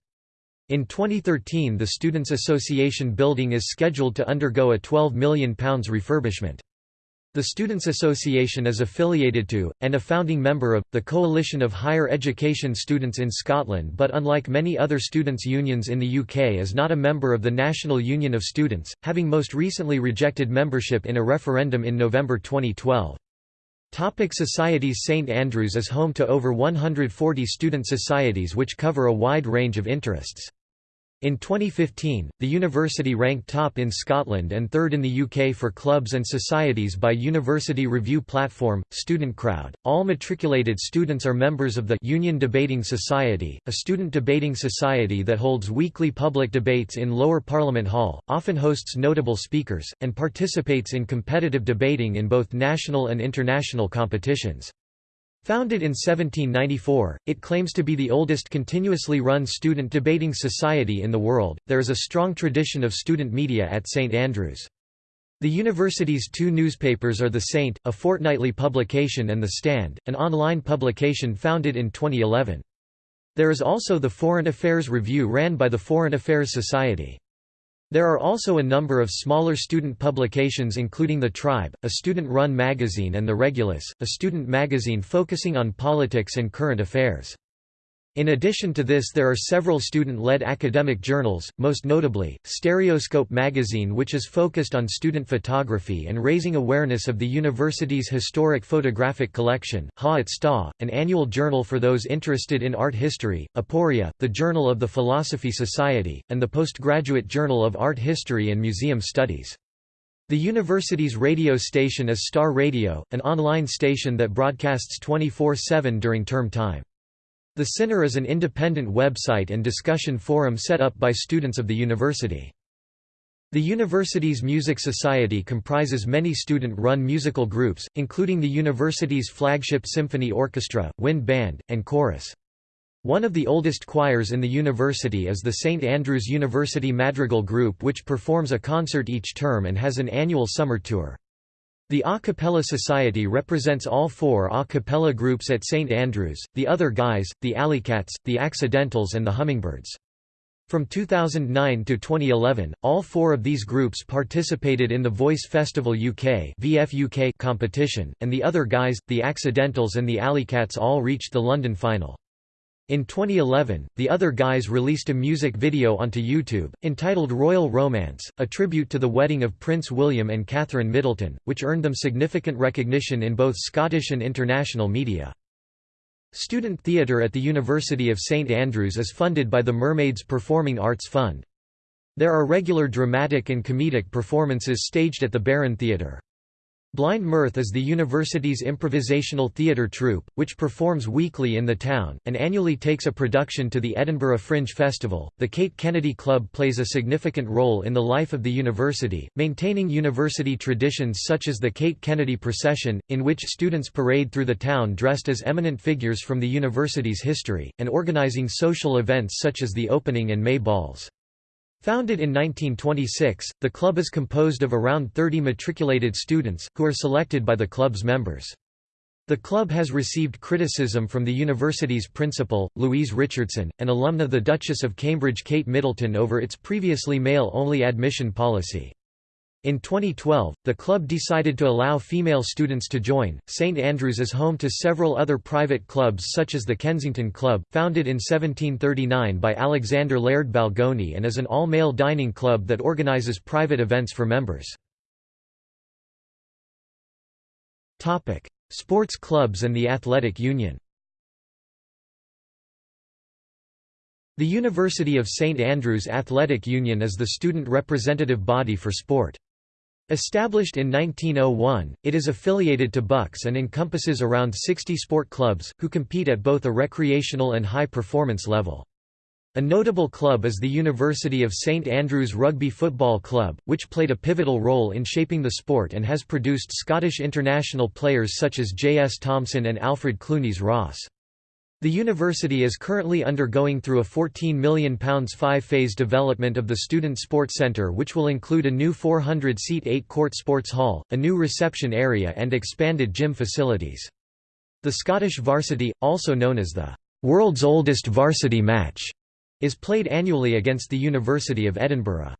In 2013 the Students' Association building is scheduled to undergo a £12 million refurbishment. The Students' Association is affiliated to, and a founding member of, the Coalition of Higher Education Students in Scotland but unlike many other students' unions in the UK is not a member of the National Union of Students, having most recently rejected membership in a referendum in November 2012. Topic societies St Andrews is home to over 140 student societies which cover a wide range of interests. In 2015, the university ranked top in Scotland and third in the UK for clubs and societies by University Review platform, Student Crowd. All matriculated students are members of the Union Debating Society, a student debating society that holds weekly public debates in Lower Parliament Hall, often hosts notable speakers, and participates in competitive debating in both national and international competitions. Founded in 1794, it claims to be the oldest continuously run student debating society in the world. There is a strong tradition of student media at St Andrews. The university's two newspapers are The Saint, a fortnightly publication and The Stand, an online publication founded in 2011. There is also the Foreign Affairs Review ran by the Foreign Affairs Society. There are also a number of smaller student publications including The Tribe, a student-run magazine and The Regulus, a student magazine focusing on politics and current affairs. In addition to this there are several student-led academic journals, most notably, Stereoscope magazine which is focused on student photography and raising awareness of the university's historic photographic collection, Ha at Sta, an annual journal for those interested in art history, Aporia, the Journal of the Philosophy Society, and the Postgraduate Journal of Art History and Museum Studies. The university's radio station is Star Radio, an online station that broadcasts 24-7 during term time. The Sinner is an independent website and discussion forum set up by students of the university. The university's music society comprises many student-run musical groups, including the university's flagship symphony orchestra, wind band, and chorus. One of the oldest choirs in the university is the St Andrews University Madrigal Group which performs a concert each term and has an annual summer tour. The A Cappella Society represents all four a cappella groups at St Andrews, the Other Guys, the Alleycats, the Accidentals and the Hummingbirds. From 2009 to 2011, all four of these groups participated in the Voice Festival UK VFUK competition, and the Other Guys, the Accidentals and the Alleycats all reached the London final. In 2011, the other guys released a music video onto YouTube, entitled Royal Romance, a tribute to the wedding of Prince William and Catherine Middleton, which earned them significant recognition in both Scottish and international media. Student theatre at the University of St Andrews is funded by the Mermaids Performing Arts Fund. There are regular dramatic and comedic performances staged at the Barron Theatre. Blind Mirth is the university's improvisational theatre troupe, which performs weekly in the town, and annually takes a production to the Edinburgh Fringe Festival. The Kate Kennedy Club plays a significant role in the life of the university, maintaining university traditions such as the Kate Kennedy Procession, in which students parade through the town dressed as eminent figures from the university's history, and organizing social events such as the opening and May balls. Founded in 1926, the club is composed of around 30 matriculated students, who are selected by the club's members. The club has received criticism from the university's principal, Louise Richardson, and alumna the Duchess of Cambridge Kate Middleton over its previously male-only admission policy. In 2012, the club decided to allow female students to join. St Andrews is home to several other private clubs such as the Kensington Club, founded in 1739 by Alexander Laird Balgony and is an all-male dining club that organises private events for members. Topic: Sports clubs and the Athletic Union. The University of St Andrews Athletic Union is the student representative body for sport. Established in 1901, it is affiliated to BUCS and encompasses around 60 sport clubs, who compete at both a recreational and high-performance level. A notable club is the University of St Andrews Rugby Football Club, which played a pivotal role in shaping the sport and has produced Scottish international players such as J. S. Thomson and Alfred Clunies Ross. The university is currently undergoing through a £14 million five-phase development of the Student Sports Centre which will include a new 400-seat eight-court sports hall, a new reception area and expanded gym facilities. The Scottish varsity, also known as the «world's oldest varsity match», is played annually against the University of Edinburgh.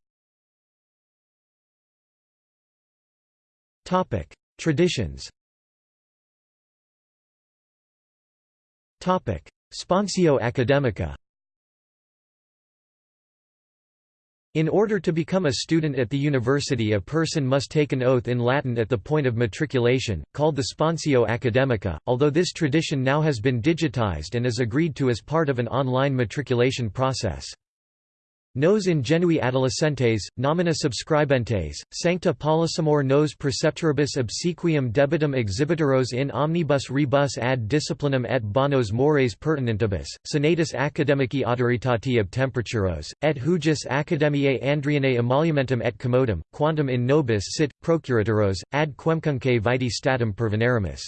Traditions Sponsio Academica In order to become a student at the university a person must take an oath in Latin at the point of matriculation, called the Sponsio Academica, although this tradition now has been digitized and is agreed to as part of an online matriculation process. Nos ingenui adolescentes, nomina subscribentes, sancta Polisimor nos preceptoribus obsequium debitum exhibitoros in omnibus rebus ad disciplinum et bonos mores pertinentibus, senatus academici autoritati obtemperaturos, et hujus academiae Andrianae emolumentum et commodum, quantum in nobis sit, procuratoros, ad quemcunque vitae statum pervenerimus.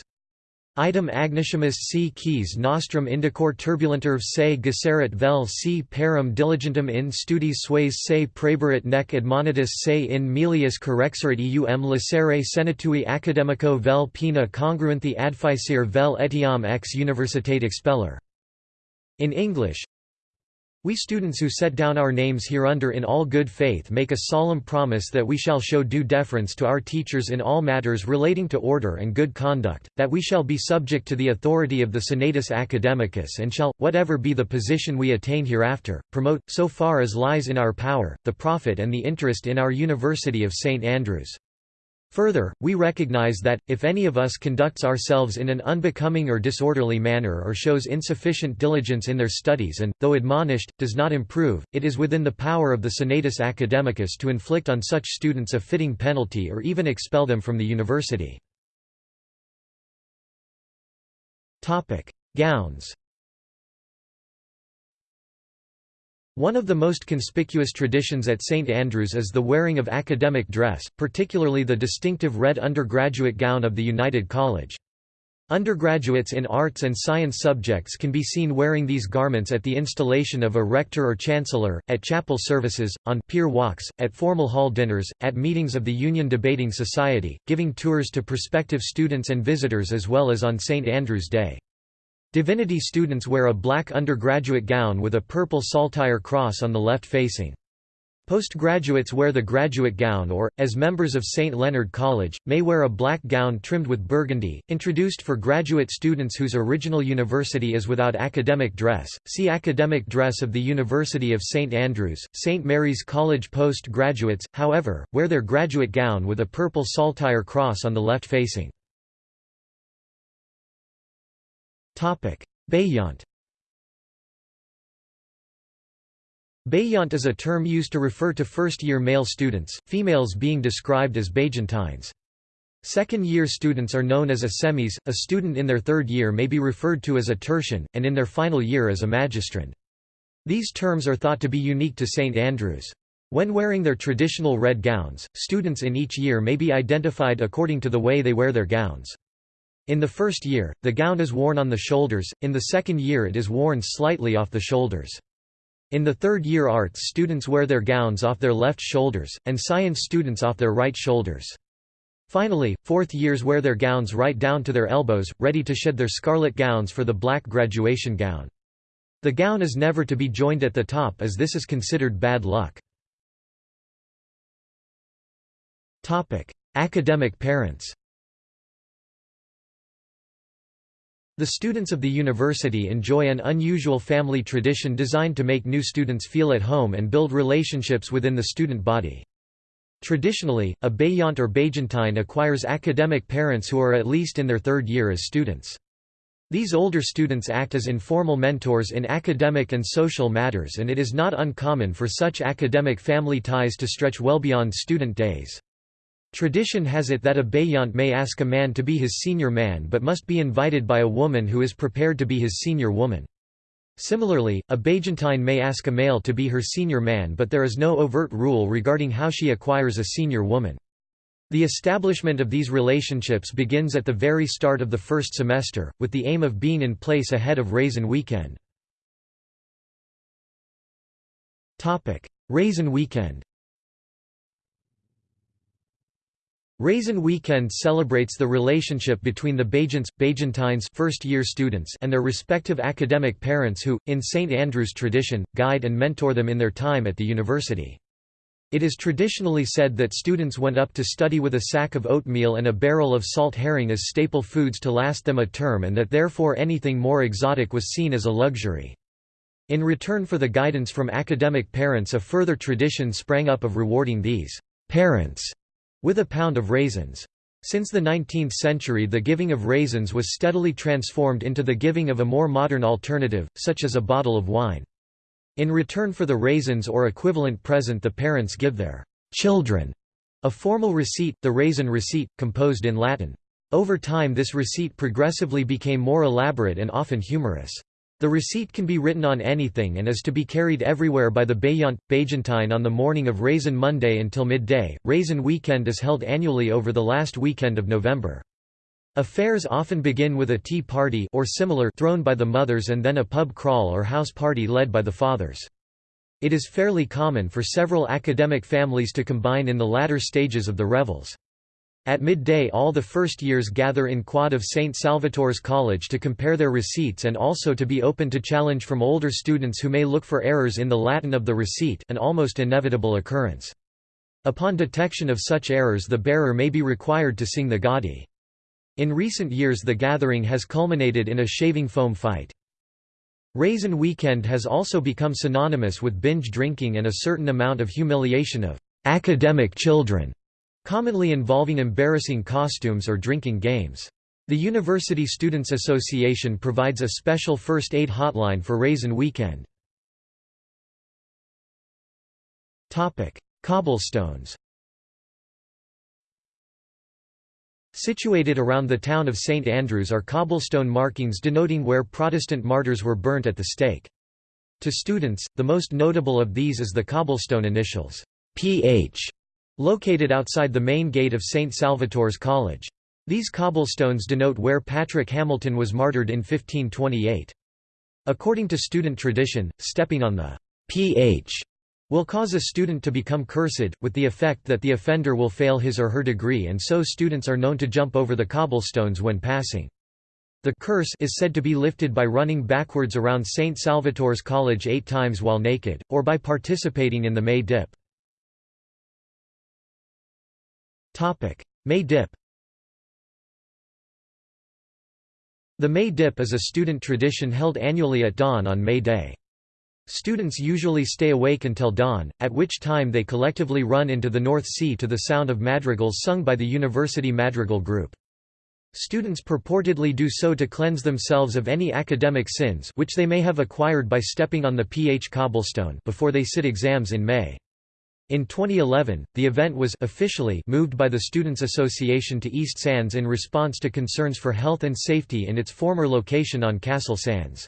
Item agnicimus c keys nostrum indicor turbulentur se gesserit vel c parum diligentem in studis sues se praeberit nec admonitus se in melius correxerit eum licere senatui academico vel pena congruenthi adficere vel etiam ex universitate expeller. In English, we students who set down our names hereunder in all good faith make a solemn promise that we shall show due deference to our teachers in all matters relating to order and good conduct, that we shall be subject to the authority of the Senatus Academicus and shall, whatever be the position we attain hereafter, promote, so far as lies in our power, the profit and the interest in our University of St Andrews. Further, we recognize that, if any of us conducts ourselves in an unbecoming or disorderly manner or shows insufficient diligence in their studies and, though admonished, does not improve, it is within the power of the Senatus Academicus to inflict on such students a fitting penalty or even expel them from the university. Gowns One of the most conspicuous traditions at St Andrews is the wearing of academic dress, particularly the distinctive red undergraduate gown of the United College. Undergraduates in arts and science subjects can be seen wearing these garments at the installation of a rector or chancellor, at chapel services, on pier walks, at formal hall dinners, at meetings of the Union Debating Society, giving tours to prospective students and visitors as well as on St. Andrew's Day. Divinity students wear a black undergraduate gown with a purple saltire cross on the left facing. Postgraduates wear the graduate gown or, as members of St. Leonard College, may wear a black gown trimmed with burgundy, introduced for graduate students whose original university is without academic dress. See Academic dress of the University of St. Andrews. St. Mary's College postgraduates, however, wear their graduate gown with a purple saltire cross on the left facing. Bejant Bejant is a term used to refer to first-year male students, females being described as Bejantines. Second-year students are known as assemes, a student in their third year may be referred to as a tertian, and in their final year as a magistrand. These terms are thought to be unique to St. Andrews. When wearing their traditional red gowns, students in each year may be identified according to the way they wear their gowns. In the first year, the gown is worn on the shoulders, in the second year it is worn slightly off the shoulders. In the third year arts students wear their gowns off their left shoulders, and science students off their right shoulders. Finally, fourth years wear their gowns right down to their elbows, ready to shed their scarlet gowns for the black graduation gown. The gown is never to be joined at the top as this is considered bad luck. Academic parents The students of the university enjoy an unusual family tradition designed to make new students feel at home and build relationships within the student body. Traditionally, a Bejant or Bejantine acquires academic parents who are at least in their third year as students. These older students act as informal mentors in academic and social matters and it is not uncommon for such academic family ties to stretch well beyond student days. Tradition has it that a Bejant may ask a man to be his senior man but must be invited by a woman who is prepared to be his senior woman. Similarly, a Bejantine may ask a male to be her senior man but there is no overt rule regarding how she acquires a senior woman. The establishment of these relationships begins at the very start of the first semester, with the aim of being in place ahead of Raisin Weekend. Raisin Weekend Raisin Weekend celebrates the relationship between the Bejants, Bejantines first-year students and their respective academic parents who, in St. Andrew's tradition, guide and mentor them in their time at the university. It is traditionally said that students went up to study with a sack of oatmeal and a barrel of salt herring as staple foods to last them a term and that therefore anything more exotic was seen as a luxury. In return for the guidance from academic parents a further tradition sprang up of rewarding these parents with a pound of raisins. Since the 19th century the giving of raisins was steadily transformed into the giving of a more modern alternative, such as a bottle of wine. In return for the raisins or equivalent present the parents give their children a formal receipt, the raisin receipt, composed in Latin. Over time this receipt progressively became more elaborate and often humorous. The receipt can be written on anything and is to be carried everywhere by the Bejant, Bejantine on the morning of Raisin Monday until midday. Raisin Weekend is held annually over the last weekend of November. Affairs often begin with a tea party or similar thrown by the mothers and then a pub crawl or house party led by the fathers. It is fairly common for several academic families to combine in the latter stages of the revels. At midday all the first years gather in quad of St. Salvator's College to compare their receipts and also to be open to challenge from older students who may look for errors in the Latin of the receipt an almost inevitable occurrence. Upon detection of such errors the bearer may be required to sing the Gaudi. In recent years the gathering has culminated in a shaving foam fight. Raisin Weekend has also become synonymous with binge drinking and a certain amount of humiliation of academic children commonly involving embarrassing costumes or drinking games. The University Students Association provides a special first aid hotline for Raisin Weekend. Cobblestones Situated around the town of St Andrews are cobblestone markings denoting where Protestant martyrs were burnt at the stake. To students, the most notable of these is the cobblestone initials, PH, located outside the main gate of St. Salvator's College. These cobblestones denote where Patrick Hamilton was martyred in 1528. According to student tradition, stepping on the ph will cause a student to become cursed, with the effect that the offender will fail his or her degree and so students are known to jump over the cobblestones when passing. The curse is said to be lifted by running backwards around St. Salvator's College eight times while naked, or by participating in the May Dip. May Dip The May Dip is a student tradition held annually at dawn on May Day. Students usually stay awake until dawn, at which time they collectively run into the North Sea to the sound of madrigals sung by the University Madrigal Group. Students purportedly do so to cleanse themselves of any academic sins which they may have acquired by stepping on the pH cobblestone before they sit exams in May. In 2011, the event was officially moved by the Students' Association to East Sands in response to concerns for health and safety in its former location on Castle Sands.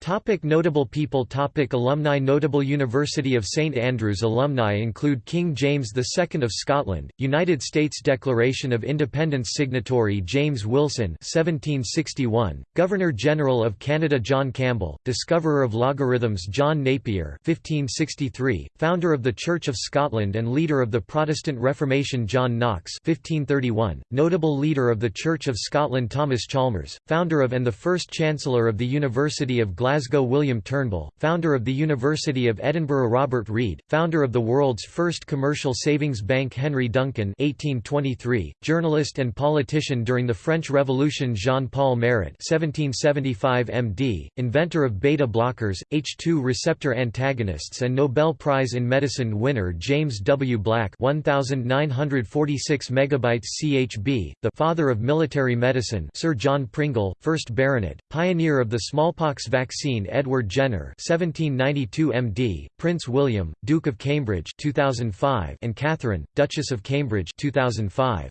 Topic notable people Topic Alumni Notable University of St Andrews Alumni include King James II of Scotland, United States Declaration of Independence signatory James Wilson 1761, Governor-General of Canada John Campbell, discoverer of logarithms John Napier 1563, founder of the Church of Scotland and leader of the Protestant Reformation John Knox 1531, notable leader of the Church of Scotland Thomas Chalmers, founder of and the first Chancellor of the University of Glasgow Glasgow William Turnbull, founder of the University of Edinburgh Robert Reid, founder of the world's first commercial savings bank Henry Duncan 1823, journalist and politician during the French Revolution Jean-Paul Marat 1775 MD, inventor of beta blockers, H2 receptor antagonists and Nobel Prize in Medicine winner James W. Black 1946 megabytes CHB, the father of military medicine Sir John Pringle, 1st Baronet, pioneer of the smallpox vaccine vaccine Edward Jenner 1792 MD, Prince William, Duke of Cambridge 2005 and Catherine, Duchess of Cambridge 2005.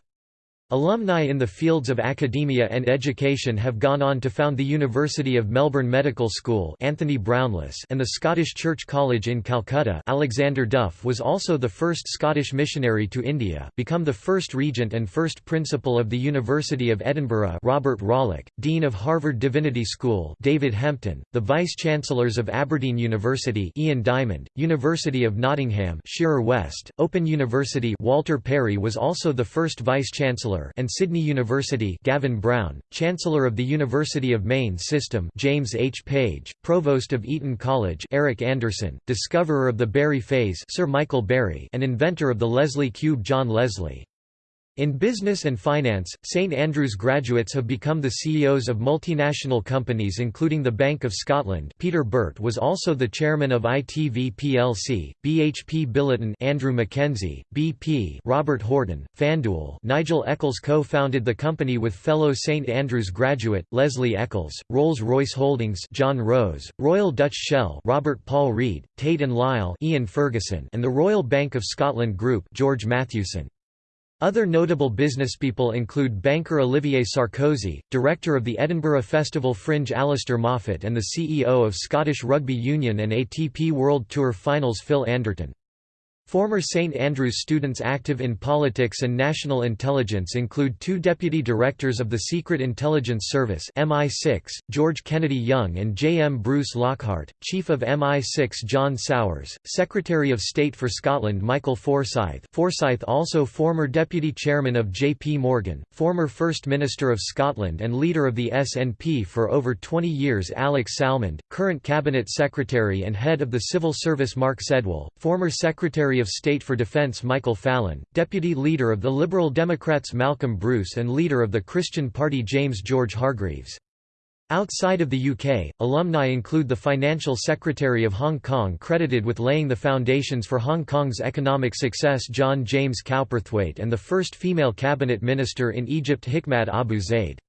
Alumni in the fields of academia and education have gone on to found the University of Melbourne Medical School Anthony Brownless and the Scottish Church College in Calcutta. Alexander Duff was also the first Scottish missionary to India become the first regent and first principal of the University of Edinburgh Robert Rollock, Dean of Harvard Divinity School David Hempton, the Vice-Chancellors of Aberdeen University Ian Diamond, University of Nottingham Shearer West, Open University Walter Perry was also the first Vice-Chancellor And Sydney University Gavin Brown, Chancellor of the University of Maine System James H. Page, Provost of Eton College Eric Anderson, discoverer of the Berry phase Sir Michael Berry and inventor of the Leslie cube John Leslie. In business and finance, St Andrews graduates have become the CEOs of multinational companies including the Bank of Scotland Peter Burt was also the chairman of ITV plc, BHP Billiton Andrew Mackenzie, BP Robert Horton, FanDuel Nigel Eccles co-founded the company with fellow St Andrews graduate, Lesley Eccles, Rolls-Royce Holdings John Rose, Royal Dutch Shell Robert Paul Reid, Tate and Lyle Ian Ferguson and the Royal Bank of Scotland Group George Mathewson. Other notable businesspeople include banker Olivier Sarkozy, director of the Edinburgh Festival Fringe Alistair Moffat and the CEO of Scottish Rugby Union and ATP World Tour Finals Phil Anderton. Former St Andrews students active in politics and national intelligence include two deputy directors of the Secret Intelligence Service MI6, George Kennedy Young and J. M. Bruce Lockhart, Chief of MI6 John Sawers, Secretary of State for Scotland Michael Forsyth Forsyth also former Deputy Chairman of J. P. Morgan, former First Minister of Scotland and leader of the SNP for over 20 years Alex Salmond, current Cabinet Secretary and head of the Civil Service Mark Sedwill, former Secretary Of State for Defense Michael Fallon, Deputy Leader of the Liberal Democrats Malcolm Bruce and Leader of the Christian Party James George Hargreaves. Outside of the UK, alumni include the Financial Secretary of Hong Kong credited with laying the foundations for Hong Kong's economic success John James Cowperthwaite and the first female cabinet minister in Egypt Hikmat Abu Zaid.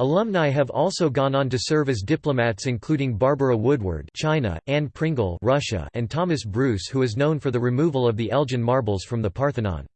Alumni have also gone on to serve as diplomats including Barbara Woodward China, Anne Pringle Russia, and Thomas Bruce who is known for the removal of the Elgin marbles from the Parthenon.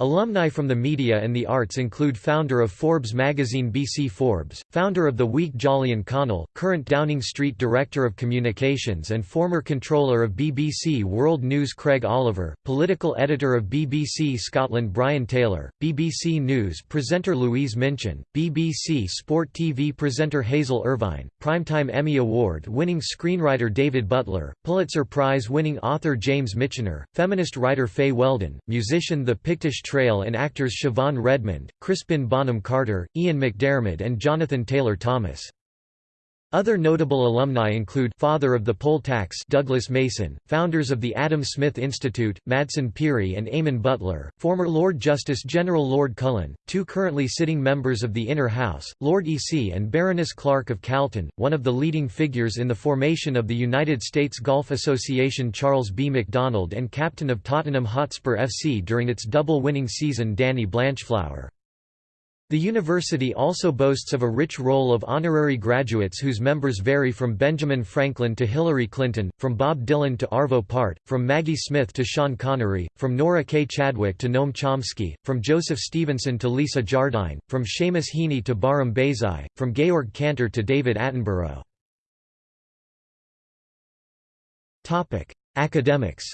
Alumni from the media and the arts include founder of Forbes magazine B.C. Forbes, founder of The Week Jolyon Connell, current Downing Street Director of Communications and former controller of BBC World News Craig Oliver, political editor of BBC Scotland Brian Taylor, BBC News presenter Louise Minchin, BBC Sport TV presenter Hazel Irvine, Primetime Emmy Award-winning screenwriter David Butler, Pulitzer Prize-winning author James Michener, feminist writer Fay Weldon, musician The Pictish Trail and actors Siobhan Redmond, Crispin Bonham Carter, Ian McDiarmid and Jonathan Taylor Thomas. Other notable alumni include father of the poll tax Douglas Mason, founders of the Adam Smith Institute, Madsen Pirie and Eamonn Butler, former Lord Justice General Lord Cullen, two currently sitting members of the Inner House, Lord Eassie and Baroness Clark of Calton, one of the leading figures in the formation of the United States Golf Association Charles B. Macdonald and captain of Tottenham Hotspur FC during its double-winning season Danny Blanchflower. The university also boasts of a rich roll of honorary graduates whose members vary from Benjamin Franklin to Hillary Clinton, from Bob Dylan to Arvo Part, from Maggie Smith to Sean Connery, from Nora K. Chadwick to Noam Chomsky, from Joseph Stevenson to Lisa Jardine, from Seamus Heaney to Bahram Beyzai, from Georg Cantor to David Attenborough. Academics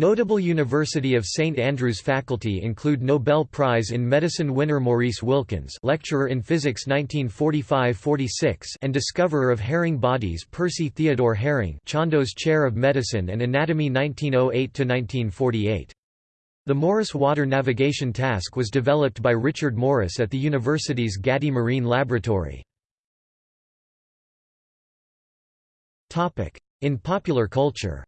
Notable University of St Andrews faculty include Nobel Prize in Medicine winner Maurice Wilkins lecturer in Physics 1945–46 and discoverer of Herring bodies Percy Theodore Herring Chandos Chair of Medicine and Anatomy 1908–1948. The Morris Water Navigation Task was developed by Richard Morris at the university's Gatty Marine Laboratory. In popular culture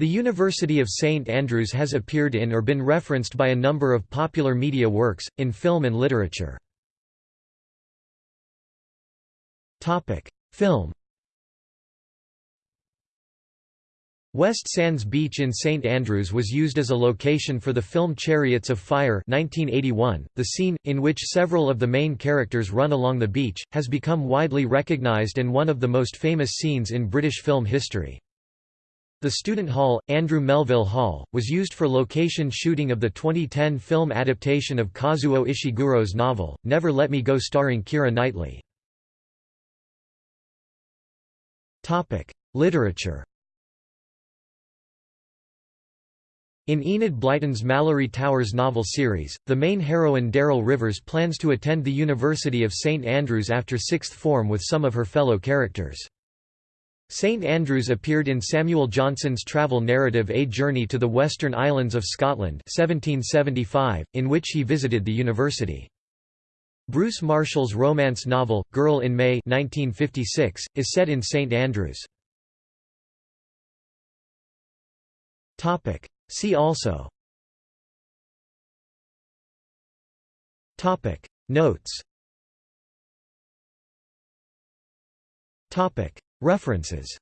The University of St Andrews has appeared in or been referenced by a number of popular media works, in film and literature. Film West Sands Beach in St Andrews was used as a location for the film Chariots of Fire 1981. .The scene, in which several of the main characters run along the beach, has become widely recognised and one of the most famous scenes in British film history. The Student Hall, Andrew Melville Hall, was used for location shooting of the 2010 film adaptation of Kazuo Ishiguro's novel, Never Let Me Go starring Keira Knightley. Literature In Enid Blyton's Malory Towers novel series, the main heroine Darrell Rivers plans to attend the University of St Andrews after sixth form with some of her fellow characters. St Andrews appeared in Samuel Johnson's travel narrative A Journey to the Western Islands of Scotland 1775, in which he visited the university. Bruce Marshall's romance novel, Girl in May 1956, is set in St Andrews. See also. Notes References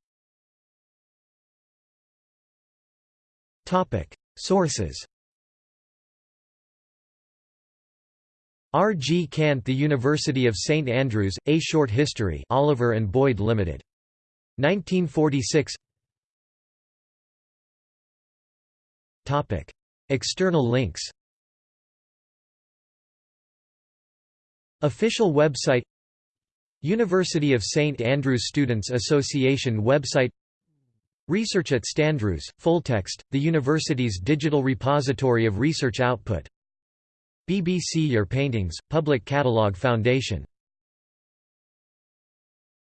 Topic Sources R. G. Cant The University of St Andrews, A Short History Oliver and Boyd Limited. 1946 External links Official website University of St Andrews Students Association website. Research at Standrews, Fulltext, the university's digital repository of research output. BBC Your Paintings, Public Catalogue Foundation